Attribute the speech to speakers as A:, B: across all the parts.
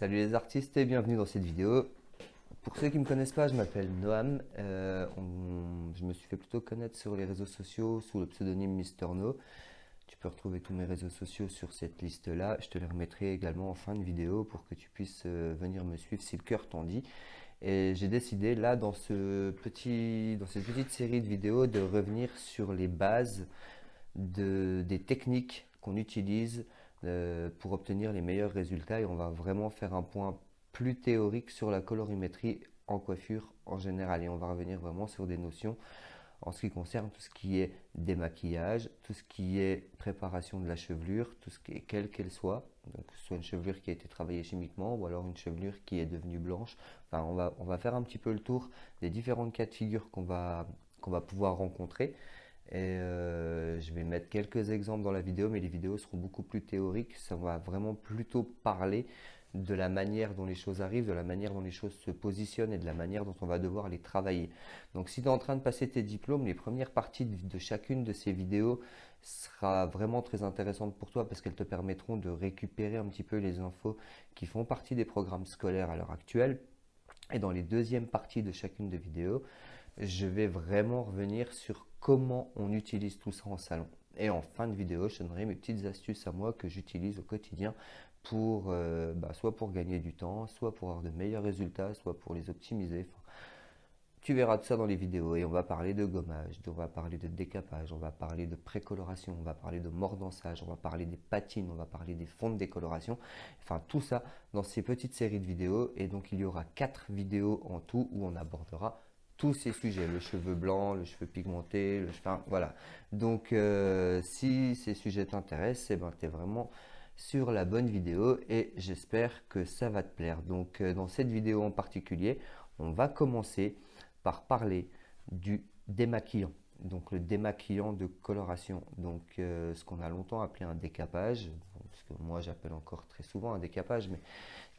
A: Salut les artistes et bienvenue dans cette vidéo. Pour ceux qui ne me connaissent pas, je m'appelle Noam. Euh, je me suis fait plutôt connaître sur les réseaux sociaux sous le pseudonyme Mister No. Tu peux retrouver tous mes réseaux sociaux sur cette liste-là. Je te les remettrai également en fin de vidéo pour que tu puisses euh, venir me suivre si le cœur t'en dit. Et j'ai décidé là dans, ce petit, dans cette petite série de vidéos de revenir sur les bases de, des techniques qu'on utilise pour obtenir les meilleurs résultats et on va vraiment faire un point plus théorique sur la colorimétrie en coiffure en général et on va revenir vraiment sur des notions en ce qui concerne tout ce qui est démaquillage, tout ce qui est préparation de la chevelure, tout ce qui est quelle qu'elle soit, donc que ce soit une chevelure qui a été travaillée chimiquement ou alors une chevelure qui est devenue blanche. Enfin, on va, on va faire un petit peu le tour des différentes cas de figure qu'on va, qu'on va pouvoir rencontrer. Et euh, je vais mettre quelques exemples dans la vidéo, mais les vidéos seront beaucoup plus théoriques. Ça va vraiment plutôt parler de la manière dont les choses arrivent, de la manière dont les choses se positionnent et de la manière dont on va devoir les travailler. Donc si tu es en train de passer tes diplômes, les premières parties de chacune de ces vidéos sera vraiment très intéressante pour toi parce qu'elles te permettront de récupérer un petit peu les infos qui font partie des programmes scolaires à l'heure actuelle. Et dans les deuxièmes parties de chacune des vidéos, je vais vraiment revenir sur comment on utilise tout ça en salon. Et en fin de vidéo, je donnerai mes petites astuces à moi que j'utilise au quotidien pour euh, bah, soit pour gagner du temps, soit pour avoir de meilleurs résultats, soit pour les optimiser. tu verras tout ça dans les vidéos et on va parler de gommage, on va parler de décapage, on va parler de précoloration, on va parler de mordançage, on va parler des patines, on va parler des fonds de décoloration. Enfin tout ça dans ces petites séries de vidéos et donc il y aura quatre vidéos en tout où on abordera tous ces sujets, le cheveu blanc, le cheveu pigmenté, le cheveu, voilà. Donc, euh, si ces sujets t'intéressent, eh ben, tu es vraiment sur la bonne vidéo et j'espère que ça va te plaire. Donc, euh, dans cette vidéo en particulier, on va commencer par parler du démaquillant. Donc, le démaquillant de coloration. Donc, euh, ce qu'on a longtemps appelé un décapage, ce que moi j'appelle encore très souvent un décapage, mais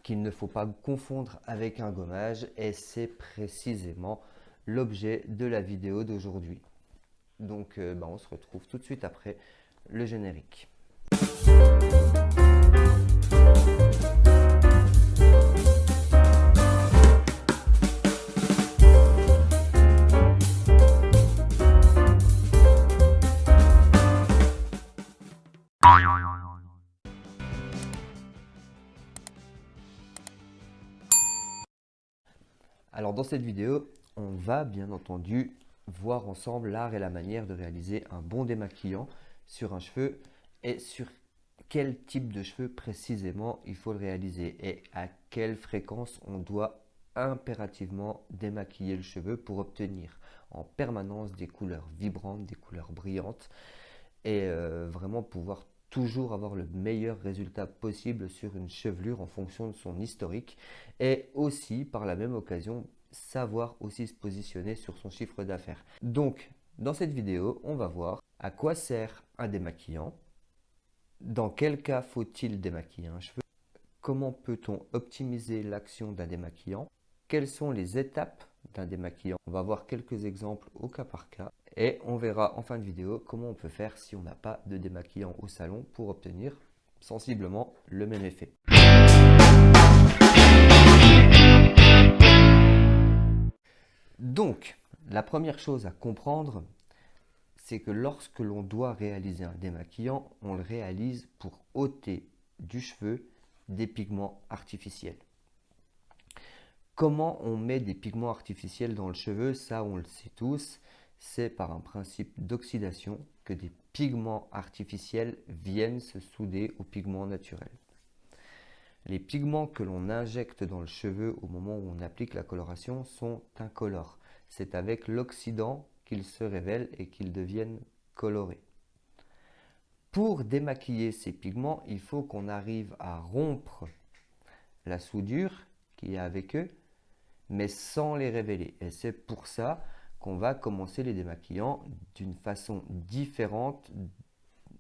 A: qu'il ne faut pas confondre avec un gommage et c'est précisément l'objet de la vidéo d'aujourd'hui. Donc euh, bah, on se retrouve tout de suite après le générique. Alors dans cette vidéo, on va bien entendu voir ensemble l'art et la manière de réaliser un bon démaquillant sur un cheveu et sur quel type de cheveux précisément il faut le réaliser et à quelle fréquence on doit impérativement démaquiller le cheveu pour obtenir en permanence des couleurs vibrantes, des couleurs brillantes et euh, vraiment pouvoir toujours avoir le meilleur résultat possible sur une chevelure en fonction de son historique et aussi par la même occasion savoir aussi se positionner sur son chiffre d'affaires. Donc, dans cette vidéo, on va voir à quoi sert un démaquillant, dans quel cas faut-il démaquiller un cheveu, comment peut-on optimiser l'action d'un démaquillant, quelles sont les étapes d'un démaquillant? On va voir quelques exemples au cas par cas et on verra en fin de vidéo comment on peut faire si on n'a pas de démaquillant au salon pour obtenir sensiblement le même effet. La première chose à comprendre, c'est que lorsque l'on doit réaliser un démaquillant, on le réalise pour ôter du cheveu des pigments artificiels. Comment on met des pigments artificiels dans le cheveu Ça, on le sait tous. C'est par un principe d'oxydation que des pigments artificiels viennent se souder aux pigments naturels. Les pigments que l'on injecte dans le cheveu au moment où on applique la coloration sont incolores. C'est avec l'oxydant qu'ils se révèlent et qu'ils deviennent colorés. Pour démaquiller ces pigments, il faut qu'on arrive à rompre la soudure qu'il y a avec eux, mais sans les révéler. Et c'est pour ça qu'on va commencer les démaquillants d'une façon différente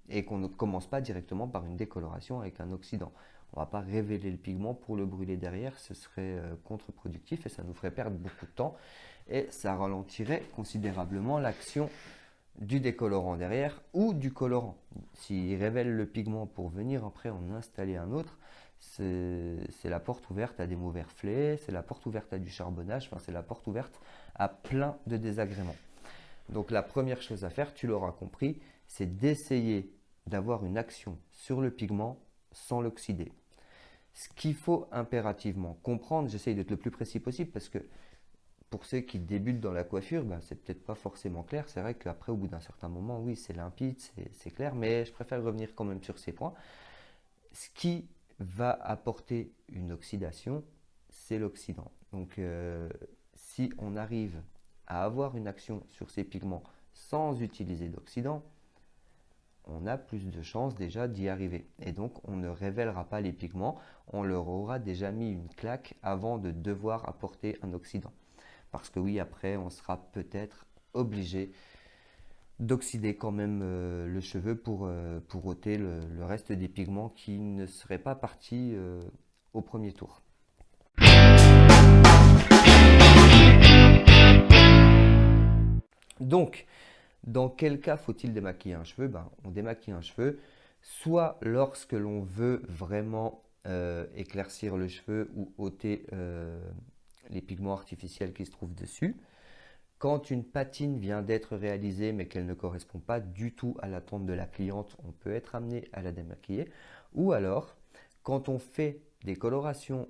A: et qu'on ne commence pas directement par une décoloration avec un oxydant. On ne va pas révéler le pigment pour le brûler derrière, ce serait euh, contre-productif et ça nous ferait perdre beaucoup de temps et ça ralentirait considérablement l'action du décolorant derrière ou du colorant. S'il révèle le pigment pour venir après en installer un autre, c'est la porte ouverte à des mauvais reflets, c'est la porte ouverte à du charbonnage, enfin, c'est la porte ouverte à plein de désagréments. Donc la première chose à faire, tu l'auras compris, c'est d'essayer d'avoir une action sur le pigment sans l'oxyder. Ce qu'il faut impérativement comprendre, j'essaye d'être le plus précis possible parce que pour ceux qui débutent dans la coiffure, ben, c'est peut-être pas forcément clair. C'est vrai qu'après, au bout d'un certain moment, oui, c'est limpide, c'est clair, mais je préfère revenir quand même sur ces points. Ce qui va apporter une oxydation, c'est l'oxydant. Donc, euh, si on arrive à avoir une action sur ces pigments sans utiliser d'oxydant, on a plus de chances déjà d'y arriver. Et donc, on ne révélera pas les pigments, on leur aura déjà mis une claque avant de devoir apporter un oxydant. Parce que oui, après, on sera peut-être obligé d'oxyder quand même euh, le cheveu pour, euh, pour ôter le, reste des pigments qui ne seraient pas partis euh, au premier tour. Donc, dans quel cas faut-il démaquiller un cheveu? Ben, On démaquille un cheveu soit lorsque l'on veut vraiment éclaircir le cheveu ou ôter les pigments artificiels qui se trouvent dessus. Quand une patine vient d'être réalisée mais qu'elle ne correspond pas du tout à l'attente de la cliente, on peut être amené à la démaquiller. Ou alors, quand on fait des colorations,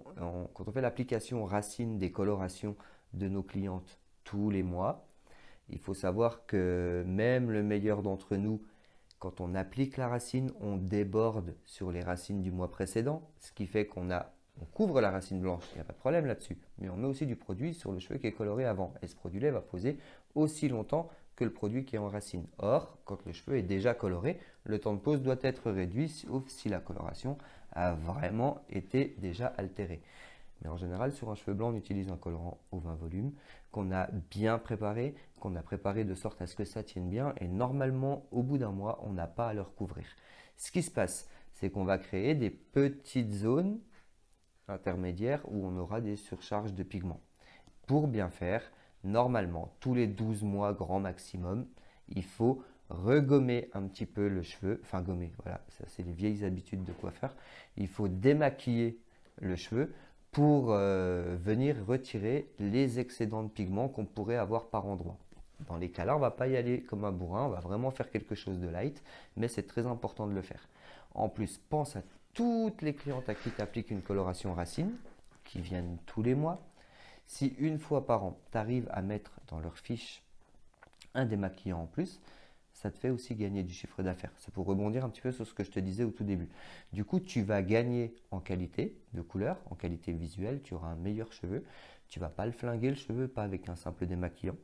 A: quand on fait l'application racine des colorations de nos clientes tous les mois, il faut savoir que même le meilleur d'entre nous, quand on applique la racine, on déborde sur les racines du mois précédent, ce qui fait qu'on a on couvre la racine blanche, il n'y a pas de problème là-dessus. Mais on met aussi du produit sur le cheveu qui est coloré avant. Et ce produit-là va poser aussi longtemps que le produit qui est en racine. Or, quand le cheveu est déjà coloré, le temps de pose doit être réduit, sauf si la coloration a vraiment été déjà altérée. Mais en général, sur un cheveu blanc, on utilise un colorant au 20 volumes qu'on a bien préparé, qu'on a préparé de sorte à ce que ça tienne bien. Et normalement, au bout d'un mois, on n'a pas à le recouvrir. Ce qui se passe, c'est qu'on va créer des petites zones intermédiaire où on aura des surcharges de pigments. Pour bien faire, normalement, tous les 12 mois grand maximum, il faut regommer un petit peu le cheveu, enfin gommer, voilà, ça c'est les vieilles habitudes de coiffeur. Il faut démaquiller le cheveu pour euh, venir retirer les excédents de pigments qu'on pourrait avoir par endroit. Dans les cas-là, on ne va pas y aller comme un bourrin, on va vraiment faire quelque chose de light, mais c'est très important de le faire. En plus, pense à toutes les clientes à qui tu appliques une coloration racine, qui viennent tous les mois, si une fois par an, tu arrives à mettre dans leur fiche un démaquillant en plus, ça te fait aussi gagner du chiffre d'affaires. C'est pour rebondir un petit peu sur ce que je te disais au tout début. Du coup, tu vas gagner en qualité de couleur, en qualité visuelle, tu auras un meilleur cheveu. Tu vas pas le flinguer le cheveu, pas avec un simple démaquillant.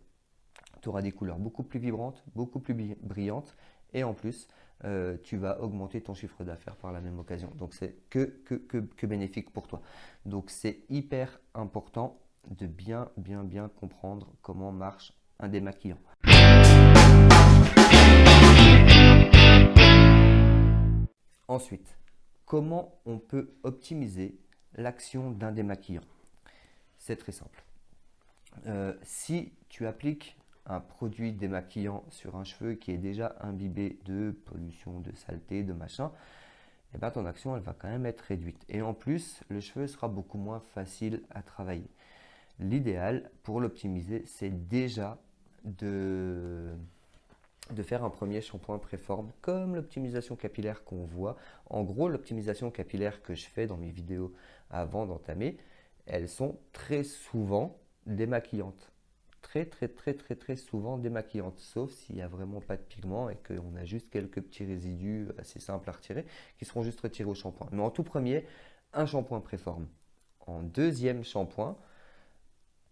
A: Tu auras des couleurs beaucoup plus vibrantes, beaucoup plus brillantes et en plus, euh, tu vas augmenter ton chiffre d'affaires par la même occasion. Donc, c'est que, que, que, bénéfique pour toi. Donc, c'est hyper important de bien, bien, bien comprendre comment marche un démaquillant. Ensuite, comment on peut optimiser l'action d'un démaquillant C'est très simple. Euh, si tu appliques un produit démaquillant sur un cheveu qui est déjà imbibé de pollution, de saleté, de machin, et eh ben ton action elle va quand même être réduite. Et en plus, le cheveu sera beaucoup moins facile à travailler. L'idéal pour l'optimiser, c'est déjà de, de faire un premier shampoing préforme comme l'optimisation capillaire qu'on voit. En gros, l'optimisation capillaire que je fais dans mes vidéos avant d'entamer, elles sont très souvent démaquillantes très très très très souvent démaquillantes, sauf s'il n'y a vraiment pas de pigment et qu'on a juste quelques petits résidus assez simples à retirer qui seront juste retirés au shampoing. Mais en tout premier, un shampoing préforme. En deuxième shampoing,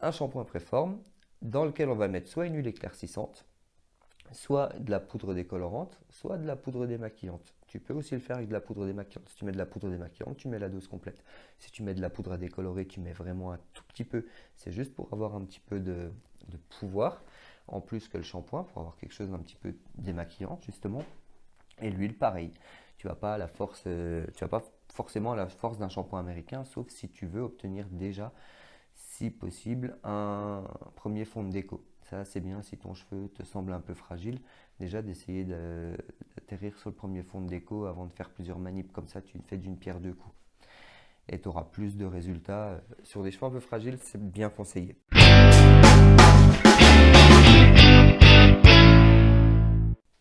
A: un shampoing préforme dans lequel on va mettre soit une huile éclaircissante, soit de la poudre décolorante, soit de la poudre démaquillante. Tu peux aussi le faire avec de la poudre démaquillante. Si tu mets de la poudre démaquillante, tu mets la dose complète. Si tu mets de la poudre à décolorer, tu mets vraiment un tout petit peu. C'est juste pour avoir un petit peu de, de pouvoir, en plus que le shampoing, pour avoir quelque chose d'un petit peu démaquillant, justement. Et l'huile, pareil. Tu vas pas la force, euh, tu vas pas forcément la force d'un shampoing américain, sauf si tu veux obtenir déjà, si possible, un premier fond de déco. Ça, c'est bien si ton cheveu te semble un peu fragile, déjà d'essayer d'atterrir sur le premier fond de déco avant de faire plusieurs manips comme ça, tu fais d'une pierre deux coups. et tu auras plus de résultats. Sur des cheveux un peu fragiles, c'est bien conseillé.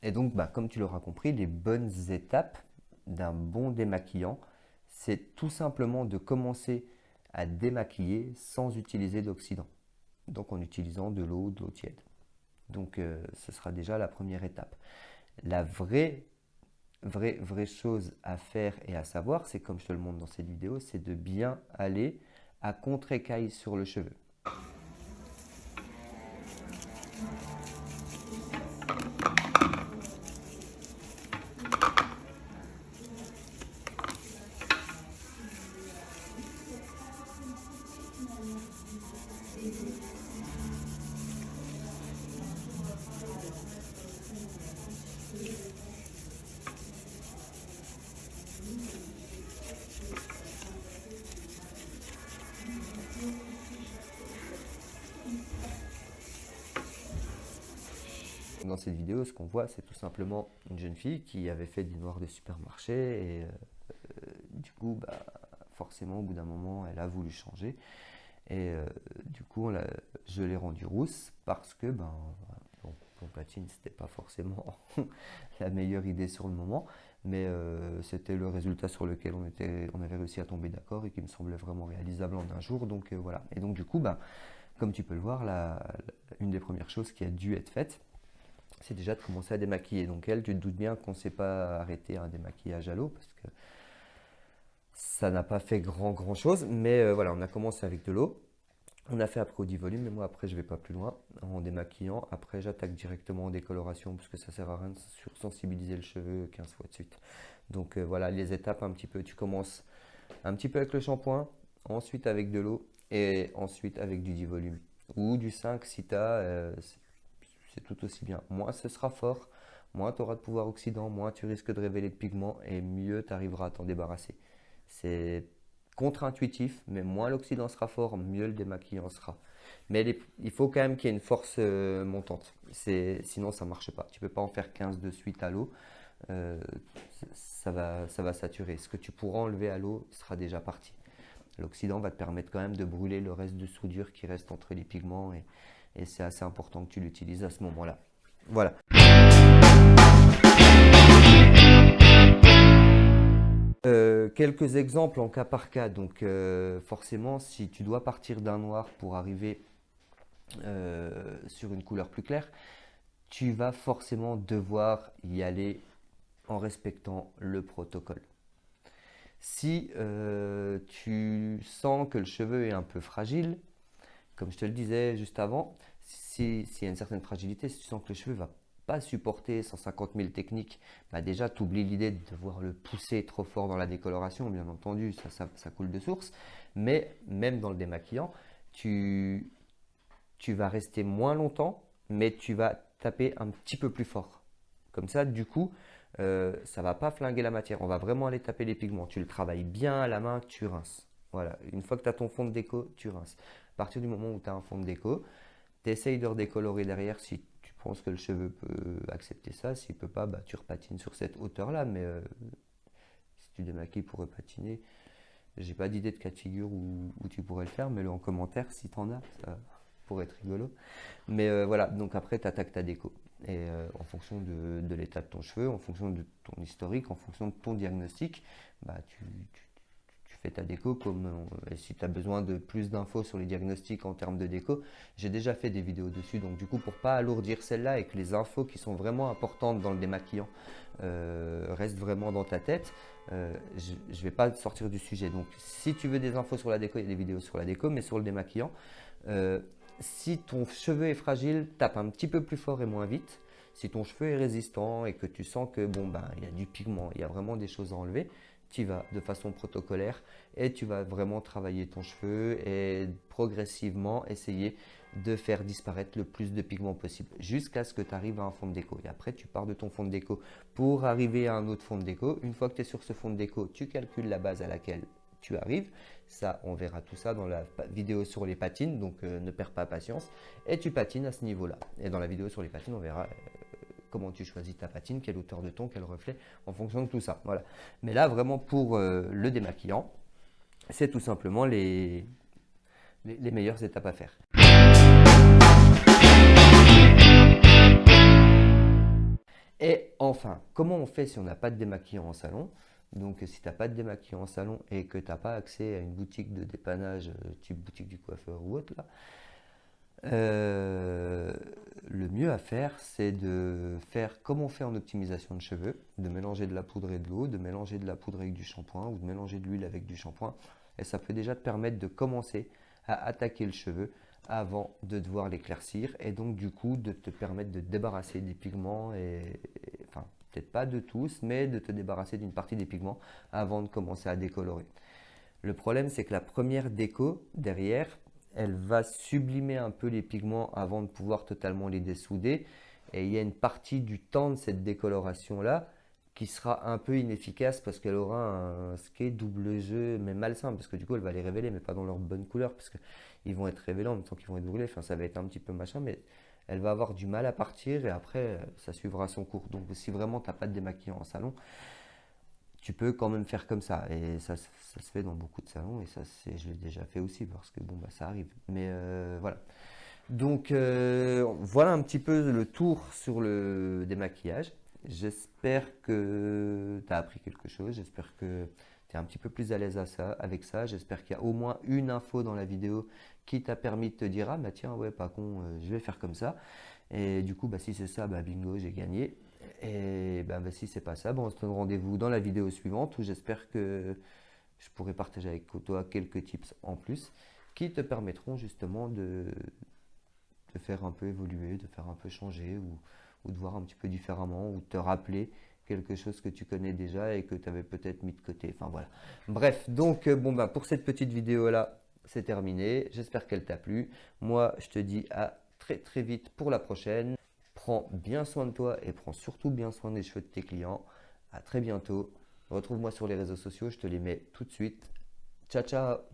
A: Et donc, bah, comme tu l'auras compris, les bonnes étapes d'un bon démaquillant, c'est tout simplement de commencer à démaquiller sans utiliser d'oxydant. Donc en utilisant de l'eau, de l'eau tiède. Donc euh, ce sera déjà la première étape. La vraie, vraie, vraie chose à faire et à savoir, c'est comme je te le montre dans cette vidéo, c'est de bien aller à contre-écaille sur le cheveu. Dans cette vidéo, ce qu'on voit, c'est tout simplement une jeune fille qui avait fait du noir de supermarché et euh, euh, du coup, bah, forcément, au bout d'un moment, elle a voulu changer. Et euh, du coup, je l'ai rendue rousse parce que ben, bon, mon platine, c'était pas forcément la meilleure idée sur le moment, mais c'était le résultat sur lequel on, était, on avait réussi à tomber d'accord et qui me semblait vraiment réalisable en un jour. Donc voilà. Et donc du coup, ben, comme tu peux le voir, une des premières choses qui a dû être faite, c'est déjà de commencer à démaquiller. Donc elle, tu te doutes bien qu'on ne s'est pas arrêté un démaquillage à l'eau parce que ça n'a pas fait grand grand chose. Mais euh, voilà, on a commencé avec de l'eau. On a fait après au volume, mais moi après je vais pas plus loin en démaquillant. Après j'attaque directement en décoloration parce que ça sert à rien de sursensibiliser le cheveu 15 fois de suite. Donc euh, voilà les étapes un petit peu. Tu commences un petit peu avec le shampoing, ensuite avec de l'eau et ensuite avec du divolume ou du 5 si tu as, euh, c'est tout aussi bien. Moins ce sera fort, moins tu auras de pouvoir oxydant, moins tu risques de révéler de pigments et mieux tu arriveras à t'en débarrasser. C'est contre-intuitif, mais moins l'oxydant sera fort, mieux le démaquillant sera. Mais il faut quand même qu'il y ait une force euh, montante, sinon ça ne marche pas. Tu ne peux pas en faire 15 de suite à l'eau, euh, ça, va, ça va saturer. Ce que tu pourras enlever à l'eau sera déjà parti. L'oxydant va te permettre quand même de brûler le reste de soudure qui reste entre les pigments et, et c'est assez important que tu l'utilises à ce moment-là. Voilà. Euh, quelques exemples en cas par cas. Donc euh, forcément, si tu dois partir d'un noir pour arriver euh, sur une couleur plus claire, tu vas forcément devoir y aller en respectant le protocole. Si tu sens que le cheveu est un peu fragile, comme je te le disais juste avant, s'il y a une certaine fragilité, si tu sens que le cheveu ne va pas supporter 150 000 techniques, bah déjà tu oublies l'idée de devoir le pousser trop fort dans la décoloration, bien entendu, ça, ça, coule de source. Mais même dans le démaquillant, tu, tu vas rester moins longtemps, mais tu vas taper un petit peu plus fort. Comme ça, du coup, euh, ça ne va pas flinguer la matière. On va vraiment aller taper les pigments. Tu le travailles bien à la main, tu rinces. Voilà, une fois que tu as ton fond de déco, tu rinces. À partir du moment où tu as un fond de déco, tu essayes de redécolorer derrière si tu penses que le cheveu peut accepter ça. S'il ne peut pas, bah, tu repatines sur cette hauteur-là. Mais euh, si tu démaquilles pour repatiner, j'ai pas d'idée de cas de figure où, tu pourrais le faire. Mets-le en commentaire si tu en as. Ça pourrait être rigolo. Mais euh, voilà, donc après, tu attaques ta déco. Et euh, en fonction de, l'état de ton cheveu, en fonction de ton historique, en fonction de ton diagnostic, bah, tu déco. Comme, euh, si tu as besoin de plus d'infos sur les diagnostics en termes de déco, j'ai déjà fait des vidéos dessus. Donc du coup, pour pas alourdir celle-là et que les infos qui sont vraiment importantes dans le démaquillant euh, restent vraiment dans ta tête, euh, je vais pas sortir du sujet. Donc si tu veux des infos sur la déco, il y a des vidéos sur la déco, mais sur le démaquillant, si ton cheveu est fragile, tape un petit peu plus fort et moins vite. Si ton cheveu est résistant et que tu sens que bon ben il y a du pigment, il y a vraiment des choses à enlever, tu vas de façon protocolaire et tu vas vraiment travailler ton cheveu et progressivement essayer de faire disparaître le plus de pigments possible jusqu'à ce que tu arrives à un fond de déco. Et après, tu pars de ton fond de déco pour arriver à un autre fond de déco. Une fois que tu es sur ce fond de déco, tu calcules la base à laquelle tu arrives. Ça, on verra tout ça dans la vidéo sur les patines, donc euh, ne perds pas patience. Et tu patines à ce niveau-là. Et dans la vidéo sur les patines, on verra euh, comment tu choisis ta patine, quelle hauteur de ton, quel reflet, en fonction de tout ça. Voilà. Mais là, vraiment pour euh, le démaquillant, c'est tout simplement les, les meilleures étapes à faire. Et enfin, comment on fait si on n'a pas de démaquillant en salon? Donc si tu n'as pas de démaquillant en salon et que tu n'as pas accès à une boutique de dépannage, euh, type boutique du coiffeur ou autre, là, euh, le mieux à faire, c'est de faire comme on fait en optimisation de cheveux, de mélanger de la poudre et de l'eau, de mélanger de la poudre avec du shampoing ou de mélanger de l'huile avec du shampoing. Et ça peut déjà te permettre de commencer à attaquer le cheveu avant de devoir l'éclaircir et donc du coup de te permettre de te débarrasser des pigments et, enfin peut-être pas de tous mais de te débarrasser d'une partie des pigments avant de commencer à décolorer. Le problème c'est que la première déco derrière elle va sublimer un peu les pigments avant de pouvoir totalement les dessouder. Et il y a une partie du temps de cette décoloration là qui sera un peu inefficace parce qu'elle aura un skate double jeu mais malsain. Parce que du coup elle va les révéler mais pas dans leur bonne couleur parce qu'ils vont être révélés en même temps qu'ils vont être brûlés. Enfin ça va être un petit peu machin mais elle va avoir du mal à partir et après ça suivra son cours. Donc si vraiment tu n'as pas de démaquillant en salon tu peux quand même faire comme ça. Et ça, ça se fait dans beaucoup de salons et ça je l'ai déjà fait aussi parce que bon bah ça arrive. Mais euh, voilà. Donc euh, voilà un petit peu le tour sur le démaquillage. J'espère que tu as appris quelque chose, j'espère que tu es un petit peu plus à l'aise avec ça, j'espère qu'il y a au moins une info dans la vidéo qui t'a permis de te dire « Ah bah tiens, ouais, pas con, euh, je vais faire comme ça ». Et du coup, bah, si c'est ça, bah, bingo, j'ai gagné. Et bah, bah si c'est pas ça, bon, on se donne rendez-vous dans la vidéo suivante où j'espère que je pourrai partager avec toi quelques tips en plus qui te permettront justement de, de faire un peu évoluer, de faire un peu changer ou de voir un petit peu différemment, ou te rappeler quelque chose que tu connais déjà et que tu avais peut-être mis de côté. Bref, donc euh, bon bah pour cette petite vidéo là, c'est terminé. J'espère qu'elle t'a plu. Moi, je te dis à très très vite pour la prochaine. Prends bien soin de toi et prends surtout bien soin des cheveux de tes clients. À très bientôt. Retrouve-moi sur les réseaux sociaux, je te les mets tout de suite. Ciao ciao